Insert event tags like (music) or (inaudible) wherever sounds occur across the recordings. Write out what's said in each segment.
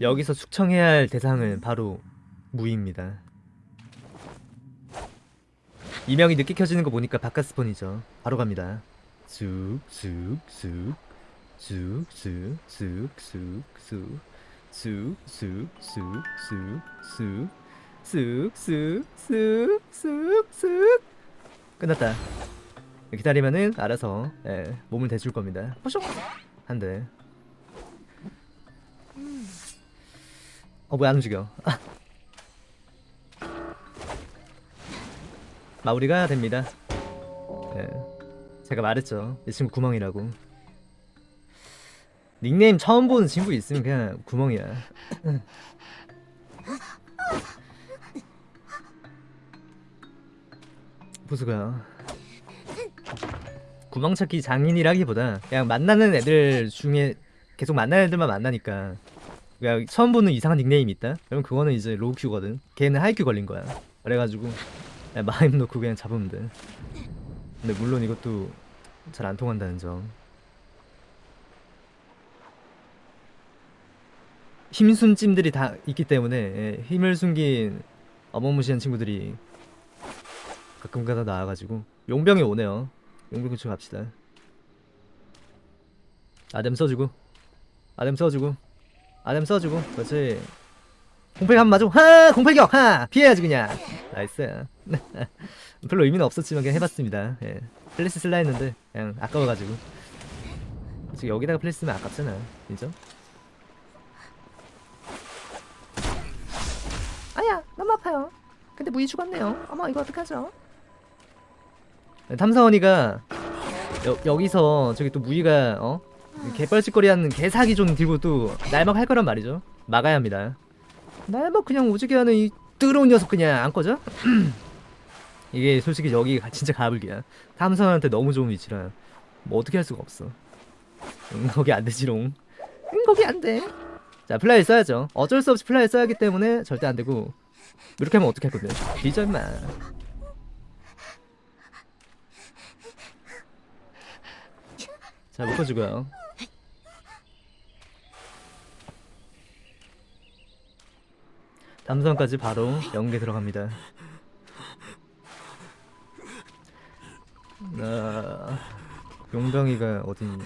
여기서 숙청해야 할 대상은 바로 무입니다. 이명이 늦게 켜지는 거 보니까 바깥 스폰이죠. 바로 갑니다. 쑥, 쑥, 쑥, 쑥, 쑥, 쑥, 쑥, 쑥, 쑥, 쑥, 쑥, 쑥, 쑥, 쑥, 쑥, 쑥, 쑥, 쑥. 끝났다. 기다리면은 알아서 예, 몸을 대줄 겁니다. 포쇼 한 대. 어 뭐야 안 움직여. 아. 마무리가 됩니다. 예. 제가 말했죠. 이 친구 구멍이라고. 닉네임 처음 보는 친구 있으면 그냥 구멍이야. 보수가 구멍찾기 장인이라기보다 그냥 만나는 애들 중에 계속 만나는 애들만 만나니까 그냥 처음 보는 이상한 닉네임이 있다? 그럼 그거는 이제 로우큐거든. 걔는 하이큐 걸린 거야. 그래가지고 마임 놓고 그냥 잡으면 돼. 근데 물론 이것도 잘 안 통한다는 점. 힘순 찜들이 다 있기 때문에 예, 힘을 숨긴 어마무시한 친구들이 가끔가다 나와가지고 용병이 오네요. 용병 근처 갑시다. 아뎀 써주고 아뎀 써주고 아뎀 써주고 그렇지 공팔 한번 맞고 하! 공팔격! 하! 피해야지 그냥. nice. (laughs) 별로 의미는 없었지만 그냥 해봤습니다. 예. 플래시 쓸라 했는데 그냥 아까워가지고. 솔직히 여기다가 플래시 쓰면 아깝잖아. 인정? 아야! 너무 아파요. 근데 무이 죽었네요. 어머 이거 어떡하죠? 탐사원이가 여, 여기서 저기 또 무이가 어 개뻘짓거리하는 개사기 좀 들고 또 날막 할 거란 말이죠. 막아야 합니다. 날막 그냥 오지게 하는 이 뜨거운 녀석 그냥 안 꺼져? (clears throat) 이게 솔직히 여기가 진짜 가불기야. 탐사원한테 너무 좋은 위치라. 뭐 어떻게 할 수가 없어. 응 거기 안 되지롱. 응 거기 안돼 자 fly 써야죠. 어쩔 수 없이 fly 써야 하기 때문에 절대 안 되고. 이렇게 하면 어떻게 할 건데? 뒤져 임마. 자 묶어주고요 담선까지 바로 연계 들어갑니다. 아, 용병이가 어딨니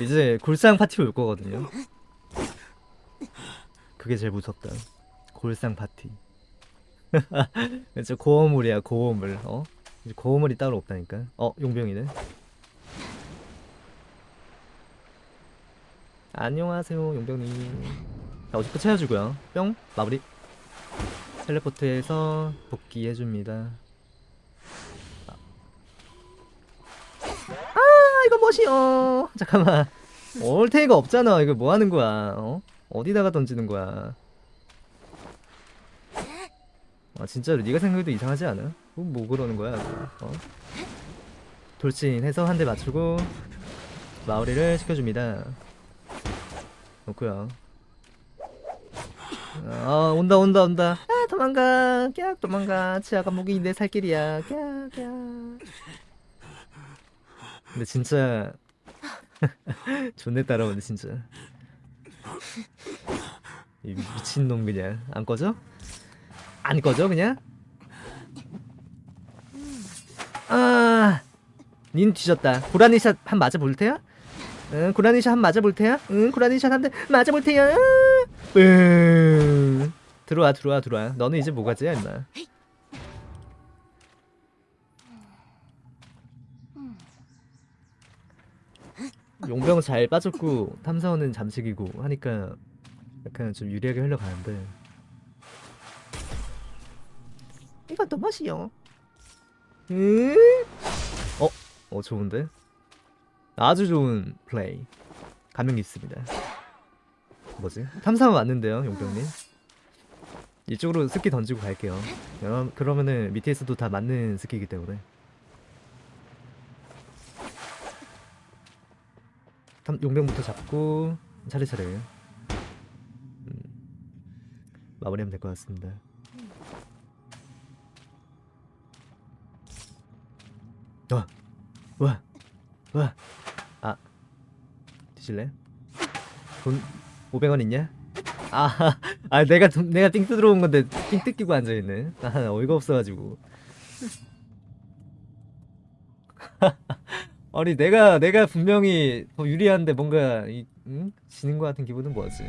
이제 골상 파티로 올 거거든요. 그게 제일 무섭다. 골상 파티. (laughs) 진짜 고어물이야 고어물. 어? 이제 고어물이 따로 없다니까. 어 용병이네. 안녕하세요 용병님. 자 어디부터 채워주고요. 뿅 마무리 텔레포트해서 복귀해줍니다. 아 아, 이거 뭐시여 잠깐만. 올테이가 없잖아. 이거 뭐하는 거야? 어? 어디다가 던지는 거야? 아 진짜로 네가 생각해도 이상하지 않아? 뭐, 뭐 그러는 거야 어? 돌진해서 한 대 맞추고 마무리를 시켜줍니다. 놓고요. 아 온다 온다 온다. 아 도망가 깍 도망가 치아가 목이 내 살길이야 깍깍 근데 진짜 (laughs) 존내 따라오네 진짜 이 미친놈 그냥 안 꺼져? 안 꺼져 그냥? 아 닌 뒤졌다 고라니샷 한 맞아 볼 테야? 응 고라니샷 한 맞아 볼 테야? 응 고라니샷 한 대 맞아 볼 테야? 응 들어와 들어와 들어와 너는 이제 뭐가지야 임마 용병 잘 빠졌고 탐사원은 잠식이고 하니까 약간 좀 유리하게 흘러가는데 이건 또 맛이요 응? 어? 어 좋은데? 아주 좋은 플레이 감명 깊습니다 뭐지? 탐사원 왔는데요 용병님 이쪽으로 스키 던지고 갈게요 그러면은 밑에서도 다 맞는 스키이기 때문에 탐, 용병부터 잡고 차례차례 음, 마무리하면 될 것 같습니다 와! 와! 와! 아 뒤질래? 돈 500원 있냐? 아, (laughs) 아 내가 돈- 내가 삥 뜯으러 온 건데 삥 뜯기고 앉아 있네. 아 어이가 없어가지고. (laughs) 아니 내가 내가 분명히 더 유리한데 뭔가 이, 응? 지는 것 같은 기분은 뭐지?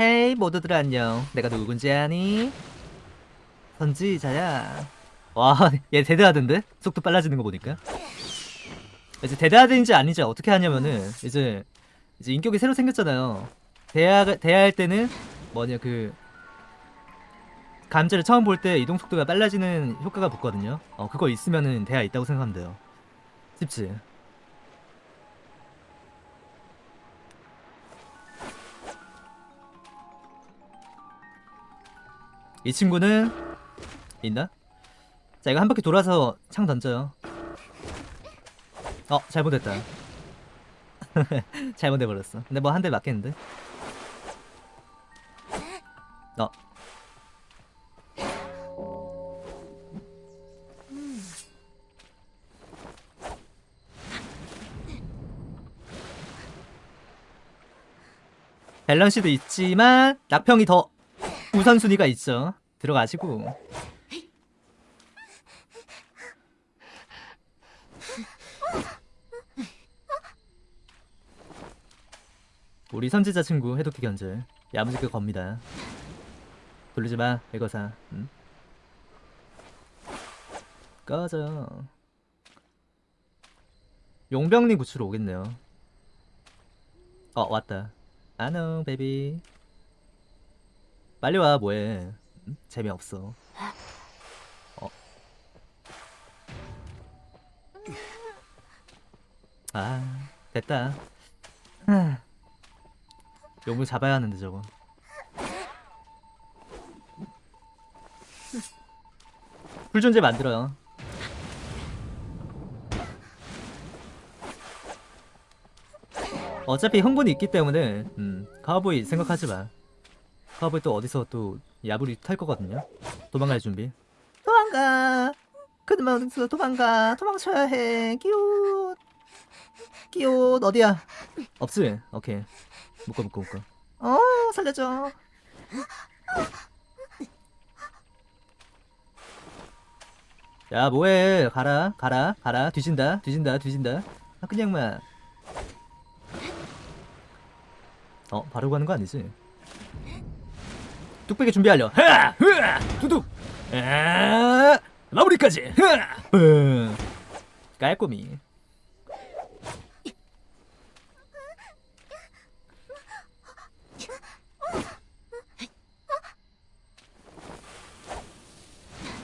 헤이 모두들 안녕. 내가 누군지 아니? 선지자야. 와, 얘 대대하던데? 속도 빨라지는 거 보니까. 이제 대대하든지 아닌지 어떻게 하냐면은 이제 이제 인격이 새로 생겼잖아요. 대화 대화할 때는 뭐냐 그 감자를 처음 볼 때 이동 속도가 빨라지는 효과가 붙거든요. 어 그거 있으면은 대화 있다고 생각하면 돼요. 쉽지? 이 친구는 있나? 자 이거 한 바퀴 돌아서 창 던져요. 어 잘못했다. (laughs) 잘못해버렸어. 근데 뭐 한 대 맞겠는데? 어. 밸런스도 있지만 낙평이 더 우선순위가 있죠. 들어가시고. 우리 선지자 친구 해독기 견제 야무지게 겁니다. 돌리지 마, 백어사. 응? 꺼져. 용병님 구치로 오겠네요. 어, 왔다. 아노, 베비. 빨리 와, 뭐해. 응? 재미없어. 어. 아, 됐다. 하. 용을 잡아야 하는데 저거. 불존재 만들어요. 어차피 흥분이 있기 때문에 음, 카우보이 생각하지 마. 카우보이 또 어디서 또 야불이 탈 거거든요. 도망갈 준비. 도망가. 그만 어디서 도망가. 도망쳐야 해. 끼웃. 끼웃 어디야? 없지. 오케이. 묶어 묶어 묶어. 어 살려줘. 야 뭐해 가라 가라 가라 뒤진다 뒤진다 뒤진다 아 그냥 만 어 바로 가는 거 아니지 뚝배기 준비 완료 흐아 흐아 두둑. 아 마무리까지. 흐아 으. 깔끔히.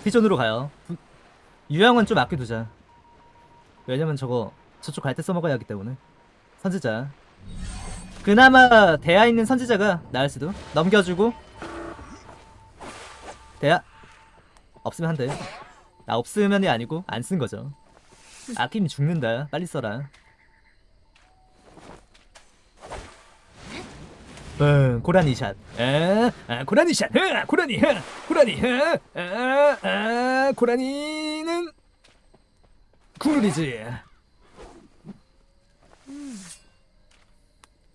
피존으로 가요. 부- 유형은 좀 아껴두자. 왜냐면 저거 저쪽 갈 때 써먹어야 하기 때문에. 선지자. 그나마 대야 있는 선지자가 나을 수도. 넘겨주고 대야 없으면 한대. 나 없으면이 아니고 안 쓴 거죠. 아끼면 죽는다. 빨리 써라. 응 고라니 샷. 아, 아, 고라니 샷. 아, 고라니. 아, 고라니. 아, 아, 아, 고라니는 국룰이지.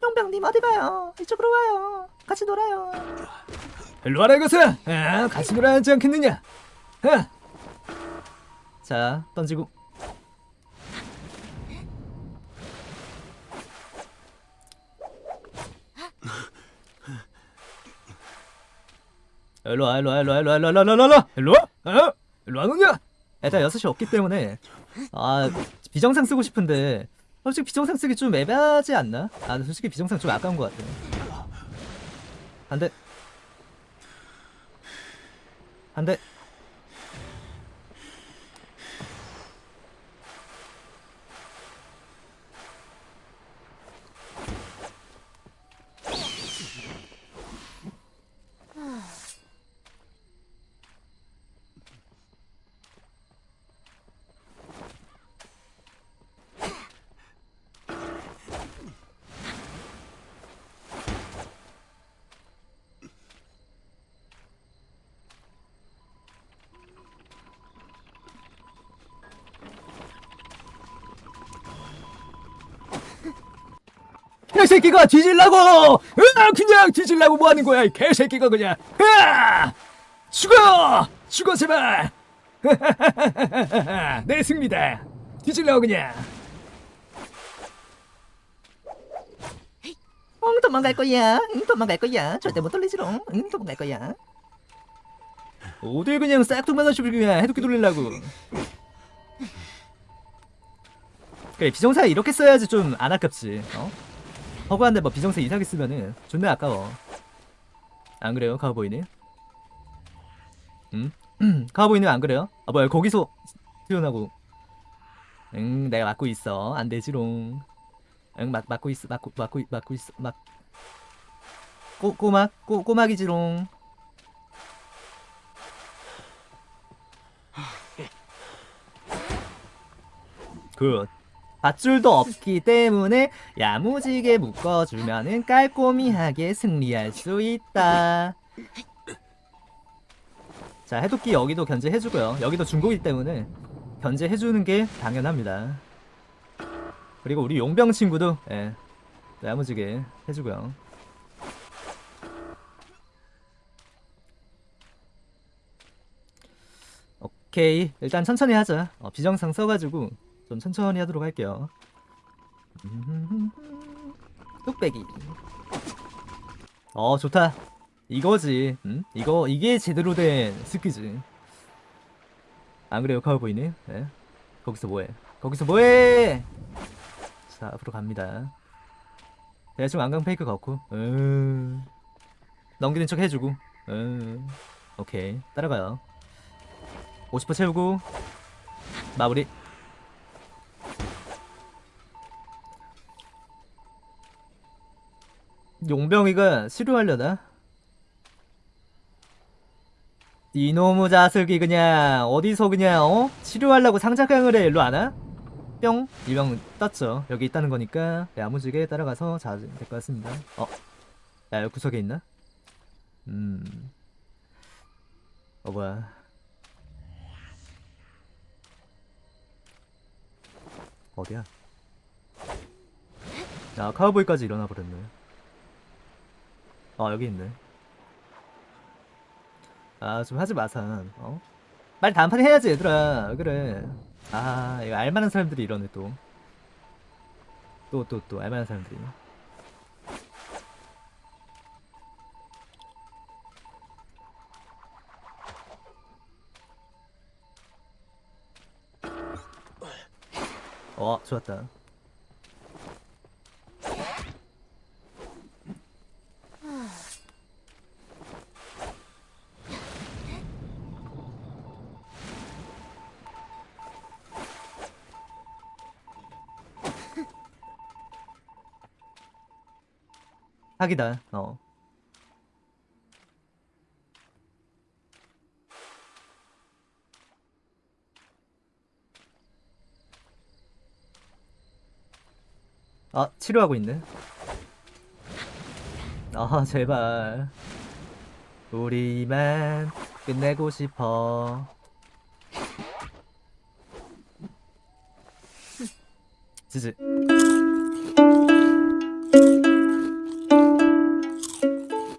용병님 어디 가요? 이쪽으로 와요. 같이 놀아요 일로 와라 이것아 아, 같이 놀아야 하지 않겠느냐. 아. 자 던지고. 일로 와 일로 와 일로 와 일로 와 일로 와 일로 와 일로 와. 일로 와? 어? 일로 와 노냐 일단 6시 없기 때문에. 아 비정상 쓰고 싶은데. 솔직히 비정상 쓰기 좀 애매하지 않나? 아 솔직히 비정상 좀 아까운 것 같아. 안돼 and that 개새끼가 뒤질라고! 으아, 그냥 뒤질라고 뭐 하는 거야, 이 개새끼가 그냥! 으아! 죽어! 죽어, 제발! (laughs) 내 승리다! 뒤질라고 그냥! 응 도망갈 거야 응 도망갈 거야 절대 못 돌리지롱 응 도망갈 거야 어딜 그냥 싹둑만하시고 그냥 해독기 돌리려고 그래 비정사 이렇게 써야지 좀 안 아깝지 어? 허구한데 뭐 비정사 이상하게 쓰면은 존나 아까워. 안 그래요? 카우보이는? 응? 카우보이는 안 그래요? 아 뭐야 거기서 튀어나고. 응 내가 막고 있어. 안 되지롱. 응 막, 막고 있어 막고 막고 있- 막고 있어 막. 꼬, 꼬막? 꼬, 꼬막이지롱. good. 밧줄도 없기 때문에 야무지게 묶어주면은 깔꼬미하게 승리할 수 있다. 자, 해독기 여기도 견제해주고요. 여기도 중국이기 때문에 견제해주는 게 당연합니다. 그리고 우리 용병 친구도 예, 또 야무지게 해주고요. 오케이 일단 천천히 하자 어, 비정상 써가지고 좀 천천히 하도록 할게요. 뚝배기. 어 좋다. 이거지. 응? 이거 이게 제대로 된 스키지 안 그래요? 카우보이님 네. 거기서 뭐해? 거기서 뭐해? 자 앞으로 갑니다. 대충 안강 페이크 갖고. 음. 넘기는 척 해주고. 음. 오케이. 따라가요. 50% 채우고 마무리 용병이가 치료하려나? 이놈의 자석이 그냥 어디서 그냥 어? 치료하려고 상자강을 해 일로 안 와? 뿅 일병 떴죠 여기 있다는 거니까 야무지게 따라가서 자도 될것 같습니다 어? 야 여기 구석에 있나? 음 어 뭐야 어디야? 아 카우보이까지 일어나 버렸네. 아 여기 있네. 아 좀 하지 마산. 어? 빨리 다음 판에 해야지 얘들아. 왜 그래? 아 이거 알만한 사람들이 이러네 또. 또 또 또 알만한 사람들이. 어 좋았다. 사기다. 어. 아, 치료하고 있네. 아, 제발. 우리만 끝내고 싶어. 지지.